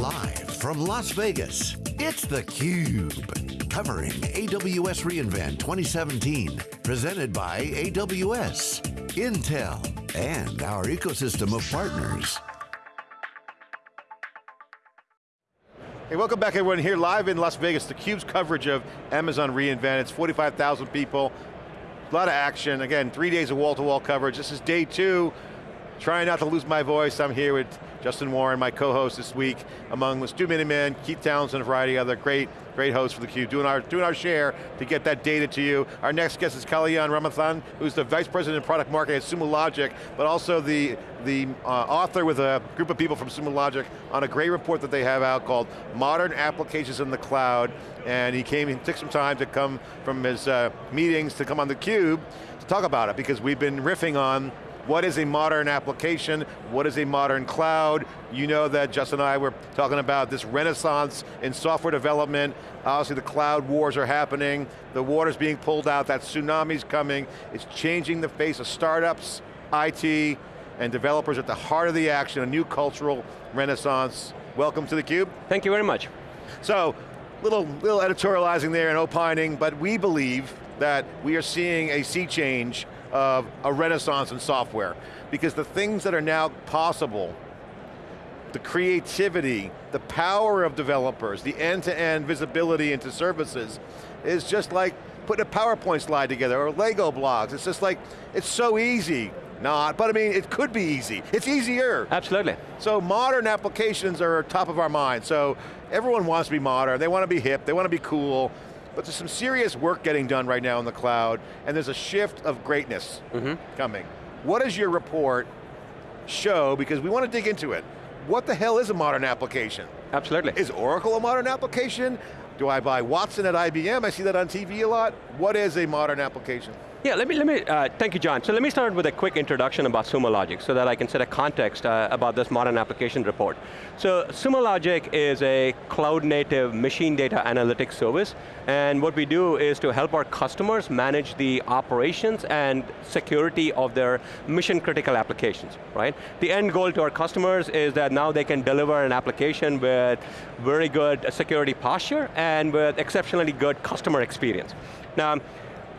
Live from Las Vegas, it's theCUBE. Covering AWS reInvent 2017. Presented by AWS, Intel, and our ecosystem of partners. Hey, welcome back everyone here live in Las Vegas, theCUBE's coverage of Amazon reInvent. It's 45,000 people, a lot of action. Again, three days of wall-to-wall -wall coverage. This is day two. Trying not to lose my voice. I'm here with Justin Warren, my co-host this week, among Stu Miniman, Keith Townsend, and a variety of other great, great hosts for theCUBE, doing our, doing our share to get that data to you. Our next guest is Kalyan Ramanathan, who's the Vice President of Product Marketing at Sumo Logic, but also the, the uh, author with a group of people from Sumo Logic on a great report that they have out called Modern Applications in the Cloud, and he came, he took some time to come from his uh, meetings to come on theCUBE to talk about it, because we've been riffing on what is a modern application? What is a modern cloud? You know that Justin and I were talking about this renaissance in software development. Obviously the cloud wars are happening. The water's being pulled out, that tsunami's coming. It's changing the face of startups, IT, and developers at the heart of the action, a new cultural renaissance. Welcome to theCUBE. Thank you very much. So, little, little editorializing there and opining, but we believe that we are seeing a sea change of a renaissance in software. Because the things that are now possible, the creativity, the power of developers, the end-to-end -end visibility into services, is just like putting a PowerPoint slide together or Lego blocks. It's just like, it's so easy. Not, but I mean, it could be easy. It's easier. Absolutely. So modern applications are top of our mind. So everyone wants to be modern, they want to be hip, they want to be cool, but there's some serious work getting done right now in the cloud, and there's a shift of greatness mm -hmm. coming. What does your report show, because we want to dig into it. What the hell is a modern application? Absolutely. Is Oracle a modern application? Do I buy Watson at IBM? I see that on TV a lot. What is a modern application? Yeah, let me, let me uh, thank you, John. So let me start with a quick introduction about Sumo Logic so that I can set a context uh, about this modern application report. So Sumo Logic is a cloud native machine data analytics service, and what we do is to help our customers manage the operations and security of their mission critical applications, right? The end goal to our customers is that now they can deliver an application with very good security posture and with exceptionally good customer experience. Now,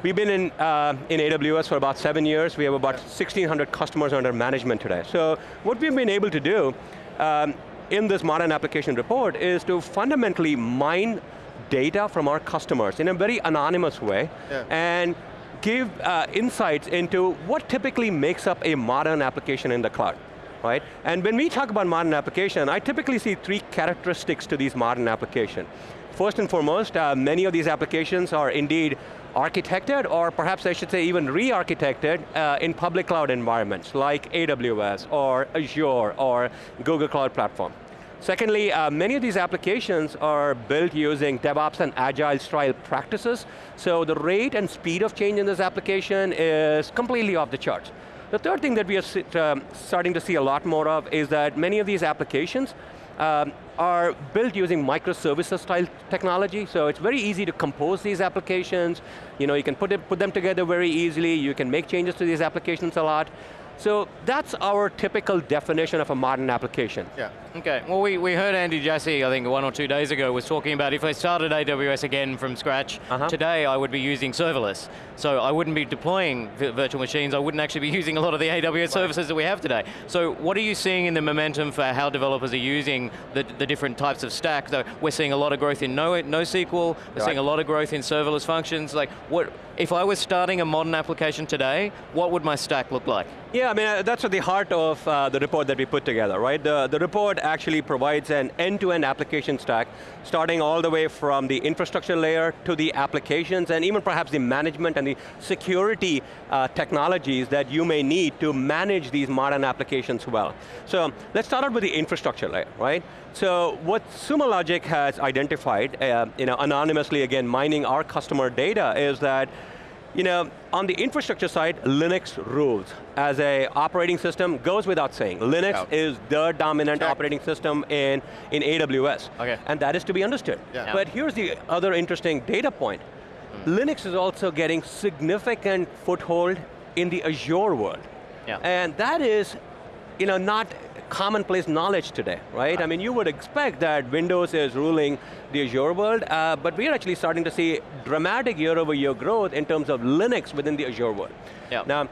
We've been in, uh, in AWS for about seven years. We have about 1,600 customers under management today. So what we've been able to do um, in this modern application report is to fundamentally mine data from our customers in a very anonymous way yeah. and give uh, insights into what typically makes up a modern application in the cloud. Right? And when we talk about modern application, I typically see three characteristics to these modern applications. First and foremost, uh, many of these applications are indeed architected, or perhaps I should say even re-architected uh, in public cloud environments like AWS or Azure or Google Cloud Platform. Secondly, uh, many of these applications are built using DevOps and Agile style practices, so the rate and speed of change in this application is completely off the charts. The third thing that we are um, starting to see a lot more of is that many of these applications um, are built using microservices style technology, so it's very easy to compose these applications. You know, you can put, it, put them together very easily, you can make changes to these applications a lot. So that's our typical definition of a modern application. Yeah. Okay, well we, we heard Andy Jassy, I think one or two days ago, was talking about if I started AWS again from scratch, uh -huh. today I would be using serverless. So I wouldn't be deploying virtual machines, I wouldn't actually be using a lot of the AWS right. services that we have today. So what are you seeing in the momentum for how developers are using the, the different types of stack? So We're seeing a lot of growth in no, NoSQL, we're right. seeing a lot of growth in serverless functions. Like, what, if I was starting a modern application today, what would my stack look like? Yeah, I mean, uh, that's at the heart of uh, the report that we put together, right? The, the report actually provides an end-to-end -end application stack, starting all the way from the infrastructure layer to the applications, and even perhaps the management and the security uh, technologies that you may need to manage these modern applications well. So, let's start out with the infrastructure layer, right? So, what Sumo Logic has identified, uh, you know, anonymously again, mining our customer data, is that you know, on the infrastructure side, Linux rules. As a operating system, goes without saying. Linux is the dominant Check. operating system in, in AWS. Okay. And that is to be understood. Yeah. But here's the other interesting data point. Mm. Linux is also getting significant foothold in the Azure world. Yeah. And that is, you know, not commonplace knowledge today, right? I mean, you would expect that Windows is ruling the Azure world, uh, but we are actually starting to see dramatic year over year growth in terms of Linux within the Azure world. Now,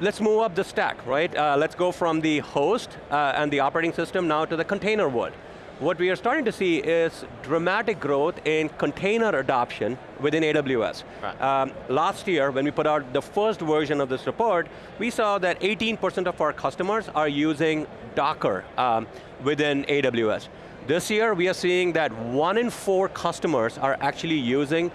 let's move up the stack, right? Uh, let's go from the host uh, and the operating system now to the container world. What we are starting to see is dramatic growth in container adoption within AWS. Right. Um, last year, when we put out the first version of this report, we saw that 18% of our customers are using Docker um, within AWS. This year, we are seeing that one in four customers are actually using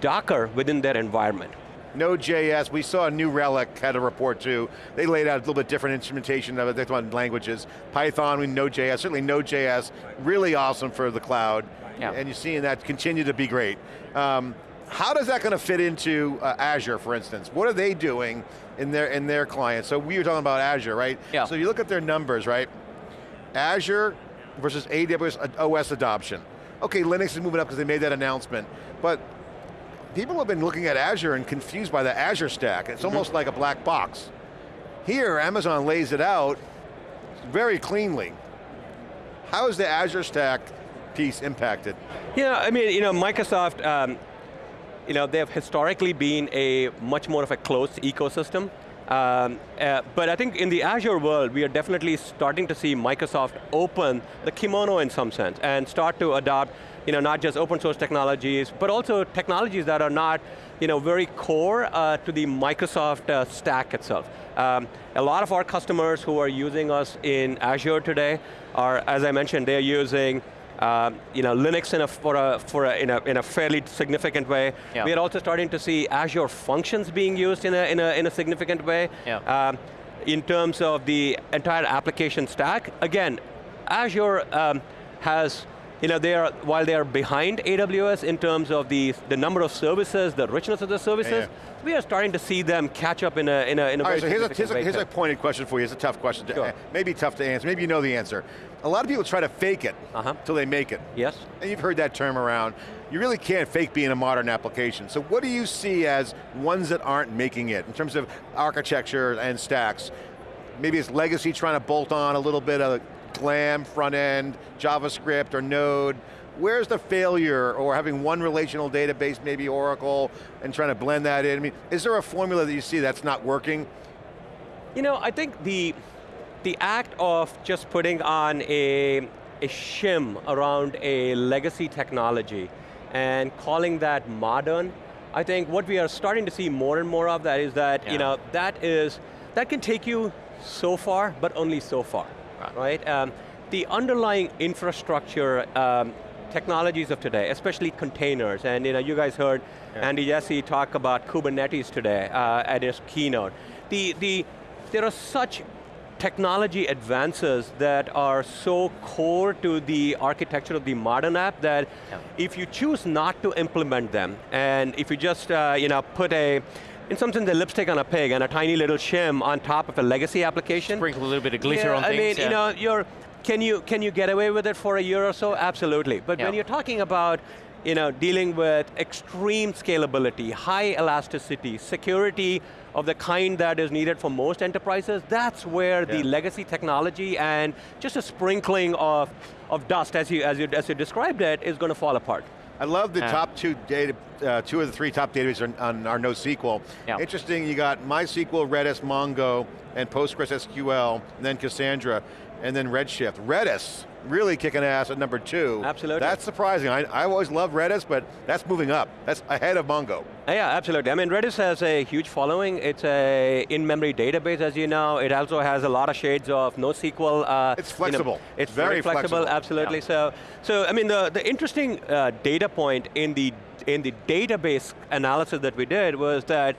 Docker within their environment. Node.js, we saw a New Relic had a report too. They laid out a little bit different instrumentation of it, they talked languages. Python, we Node.js, certainly Node.js, really awesome for the cloud. Yeah. And you're seeing that continue to be great. Um, how does that going to fit into uh, Azure, for instance? What are they doing in their in their clients? So we were talking about Azure, right? Yeah. So you look at their numbers, right? Azure versus AWS OS adoption. Okay, Linux is moving up because they made that announcement, but people have been looking at Azure and confused by the Azure stack. It's almost like a black box. Here, Amazon lays it out very cleanly. How is the Azure stack piece impacted? Yeah, I mean, you know, Microsoft, um, you know, they have historically been a much more of a closed ecosystem. Um, uh, but I think in the Azure world, we are definitely starting to see Microsoft open the kimono in some sense and start to adopt, you know, not just open source technologies, but also technologies that are not, you know, very core uh, to the Microsoft uh, stack itself. Um, a lot of our customers who are using us in Azure today are, as I mentioned, they're using uh, you know, Linux in a, for a, for a, in, a, in a fairly significant way. Yeah. We are also starting to see Azure functions being used in a, in a, in a significant way. Yeah. Um, in terms of the entire application stack, again, Azure um, has, you know, they are, while they are behind AWS in terms of the, the number of services, the richness of the services, Yeah. we are starting to see them catch up in a, in a, in a All very right, so here's a, here's, a, here's a pointed question for you. It's a tough question. To, Sure. uh, maybe tough to answer. Maybe you know the answer. A lot of people try to fake it Uh-huh. till they make it. Yes. And you've heard that term around. You really can't fake being a modern application. So what do you see as ones that aren't making it in terms of architecture and stacks? Maybe it's legacy trying to bolt on a little bit of glam front end, JavaScript or Node. Where's the failure or having one relational database, maybe Oracle, and trying to blend that in? I mean, is there a formula that you see that's not working? You know, I think the, the act of just putting on a, a shim around a legacy technology and calling that modern, I think what we are starting to see more and more of that is that, Yeah. you know, that is, that can take you so far, but only so far, Right. right? Um, the underlying infrastructure um, technologies of today, especially containers, and you know, you guys heard Yeah. Andy Jassy talk about Kubernetes today uh, at his keynote. The, the, there are such technology advances that are so core to the architecture of the modern app that Yeah. if you choose not to implement them, and if you just uh, you know, put a, in some sense, a lipstick on a pig and a tiny little shim on top of a legacy application. Sprinkle a little bit of glitter yeah, on I things. mean, yeah. you know, you're, can you, can you get away with it for a year or so? Absolutely. But when you're talking about you know, dealing with extreme scalability, high elasticity, security of the kind that is needed for most enterprises, that's where the legacy technology and just a sprinkling of, of dust, as you, as, you, as you described it, is going to fall apart. I love the top two data, uh, two of the three top databases on, on our NoSQL. Yeah. Interesting, you got MySQL, Redis, Mongo, and PostgreSQL, and then Cassandra, and then Redshift. Redis, really kicking ass at number two. Absolutely. That's surprising. I, I always loved Redis, but that's moving up. That's ahead of Mongo. Uh, Yeah, absolutely. I mean, Redis has a huge following. It's a in-memory database, as you know. It also has a lot of shades of NoSQL. Uh, It's you know, flexible. it's Very very, flexible, flexible. absolutely. Yeah. So, so I mean, the, the interesting uh, data point in the, in the database analysis that we did was that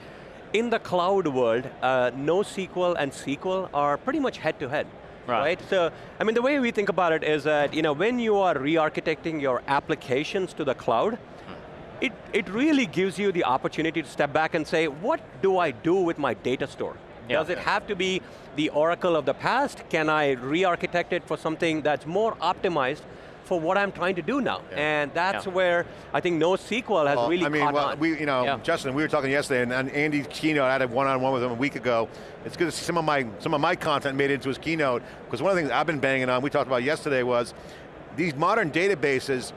in the cloud world, uh, NoSQL and SQL are pretty much head-to-head. Right. So, I mean, the way we think about it is that, you know, when you are re-architecting your applications to the cloud, hmm. it, it really gives you the opportunity to step back and say, what do I do with my data store? Yeah. Does it have to be the Oracle of the past? Can I re-architect it for something that's more optimized for what I'm trying to do now. Yeah. And that's Yeah. where I think NoSQL has Well, really I mean, caught well, on. we, you know, Yeah. Justin, we were talking yesterday, and, and Andy's keynote, I had a one-on-one with him a week ago. It's good to see some of my some of my content made into his keynote, because one of the things I've been banging on, we talked about yesterday, was these modern databases,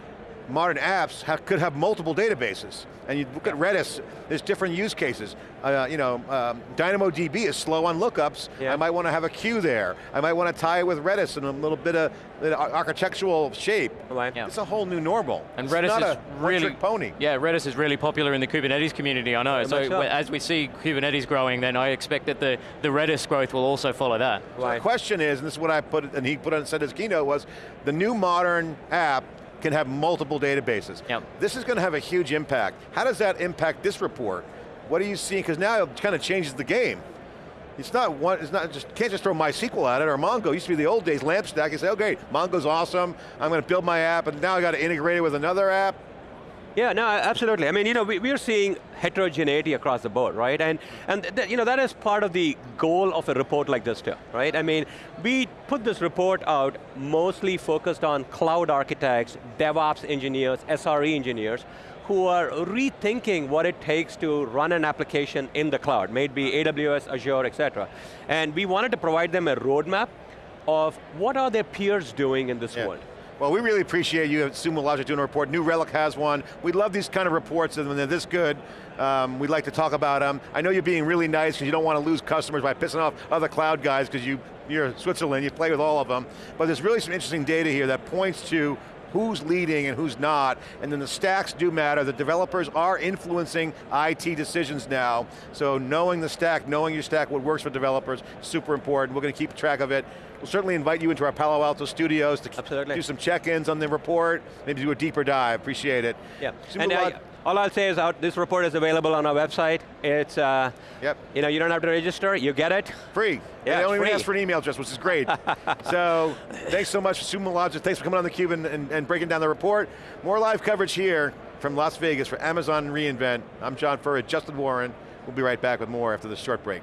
modern apps have, could have multiple databases. And you look at Redis, there's different use cases. Uh, you know, um, DynamoDB is slow on lookups. Yeah. I might want to have a queue there. I might want to tie it with Redis in a little bit of bit architectural shape. Yeah. It's a whole new normal. And It's Redis not is a really pony. Yeah, Redis is really popular in the Kubernetes community. I know. Very so much so. w- as we see Kubernetes growing, then I expect that the the Redis growth will also follow that. So the question is, and this is what I put, and he put on said his keynote was, the new modern app can have multiple databases. Yep. This is going to have a huge impact. How does that impact this report? What are you seeing? Because now it kind of changes the game. It's not one, it's not just, can't just throw MySQL at it or Mongo. It used to be the old days, LAMP stack. You say, okay, Mongo's awesome. I'm going to build my app, and now I got to integrate it with another app. Yeah, no, absolutely. I mean, you know, we, we're seeing heterogeneity across the board, right? And, and you know, that is part of the goal of a report like this too, right? I mean, we put this report out mostly focused on cloud architects, DevOps engineers, SRE engineers, who are rethinking what it takes to run an application in the cloud, maybe AWS, Azure, et cetera. And we wanted to provide them a roadmap of what are their peers doing in this Yeah. world. Well, we really appreciate you at Sumo Logic doing a report. New Relic has one. We love these kind of reports, and when they're this good, um, we'd like to talk about them. I know you're being really nice because you don't want to lose customers by pissing off other cloud guys because you, you're Switzerland, you play with all of them. But there's really some interesting data here that points to who's leading and who's not, and then the stacks do matter. The developers are influencing IT decisions now, so knowing the stack, knowing your stack, what works for developers, super important. We're going to keep track of it. We'll certainly invite you into our Palo Alto studios to Absolutely. do some check-ins on the report, maybe do a deeper dive, appreciate it. Yeah, and uh, all I'll say is out, this report is available on our website. It's, uh, Yep. you know, you don't have to register, you get it. Free. Yeah, they even free. ask for an email address, which is great. so, thanks so much, Sumo Logic. Thanks for coming on theCUBE and, and, and breaking down the report. More live coverage here from Las Vegas for Amazon reInvent. I'm John Furrier, Justin Warren. We'll be right back with more after this short break.